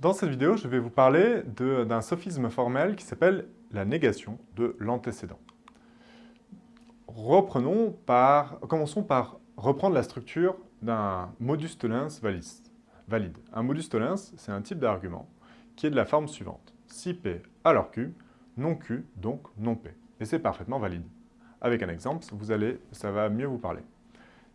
Dans cette vidéo, je vais vous parler d'un sophisme formel qui s'appelle la négation de l'antécédent. Reprenons par, commençons par reprendre la structure d'un modus tollens valide. Un modus tollens, c'est un type d'argument qui est de la forme suivante. Si P alors Q, non Q, donc non P. Et c'est parfaitement valide. Avec un exemple, vous allez, ça va mieux vous parler.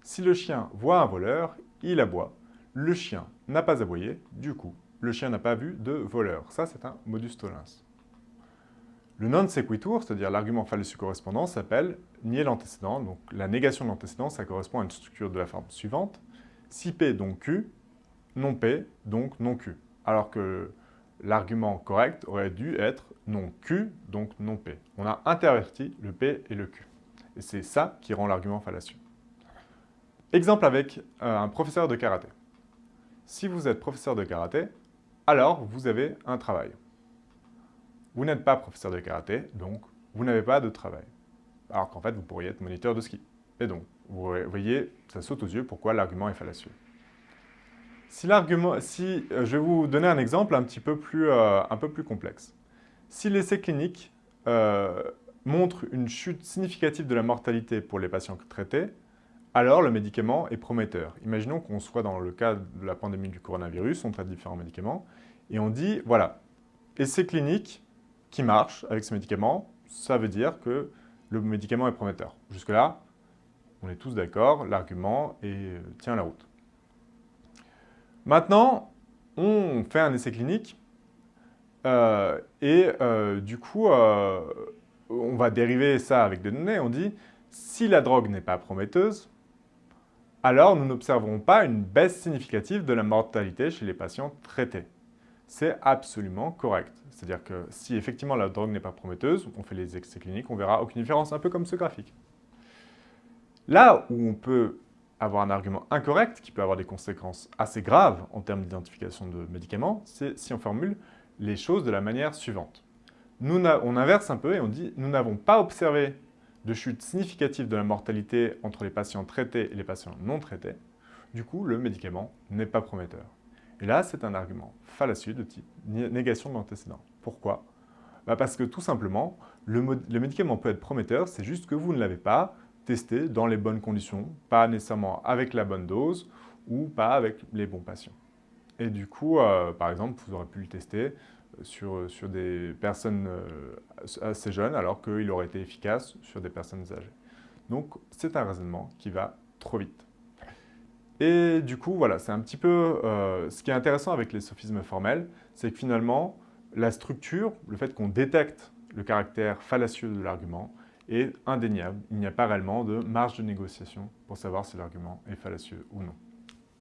Si le chien voit un voleur, il aboie. Le chien n'a pas aboyé, du coup, le chien n'a pas vu de voleur. Ça, c'est un modus tollens. Le non sequitur, c'est-à-dire l'argument fallacieux correspondant, s'appelle nier l'antécédent. Donc la négation de l'antécédent, ça correspond à une structure de la forme suivante. Si P donc Q, non P donc non Q. Alors que l'argument correct aurait dû être non Q, donc non P. On a interverti le P et le Q. Et c'est ça qui rend l'argument fallacieux. Exemple avec euh, un professeur de karaté. Si vous êtes professeur de karaté, alors vous avez un travail. Vous n'êtes pas professeur de karaté, donc vous n'avez pas de travail. Alors qu'en fait, vous pourriez être moniteur de ski. Et donc, vous voyez, ça saute aux yeux pourquoi l'argument est fallacieux. Si si, euh, je vais vous donner un exemple un petit peu plus, euh, complexe. Si l'essai clinique euh, montre une chute significative de la mortalité pour les patients traités, alors le médicament est prometteur. Imaginons qu'on soit dans le cas de la pandémie du coronavirus, on traite différents médicaments, et on dit, voilà, essai clinique qui marche avec ce médicament, ça veut dire que le médicament est prometteur. Jusque-là, on est tous d'accord, l'argument tient la route. Maintenant, on fait un essai clinique euh, et euh, du coup, euh, on va dériver ça avec des données. On dit, si la drogue n'est pas prometteuse, alors nous n'observerons pas une baisse significative de la mortalité chez les patients traités. C'est absolument correct. C'est-à-dire que si effectivement la drogue n'est pas prometteuse, on fait les essais cliniques, on verra aucune différence, un peu comme ce graphique. Là où on peut avoir un argument incorrect, qui peut avoir des conséquences assez graves en termes d'identification de médicaments, c'est si on formule les choses de la manière suivante. On inverse un peu et on dit « nous n'avons pas observé de chute significative de la mortalité entre les patients traités et les patients non traités. Du coup, le médicament n'est pas prometteur. » Et là, c'est un argument fallacieux de type négation de. Pourquoi? Bah Parce que tout simplement, le, médicament peut être prometteur, c'est juste que vous ne l'avez pas, tester dans les bonnes conditions, pas nécessairement avec la bonne dose ou pas avec les bons patients. Et du coup, euh, par exemple, vous aurez pu le tester sur, des personnes euh, assez jeunes alors qu'il aurait été efficace sur des personnes âgées. Donc, c'est un raisonnement qui va trop vite. Et du coup, voilà, c'est un petit peu... Euh, ce qui est intéressant avec les sophismes formels, c'est que finalement, la structure, le fait qu'on détecte le caractère fallacieux de l'argument, est indéniable. Il n'y a pas réellement de marge de négociation pour savoir si l'argument est fallacieux ou non.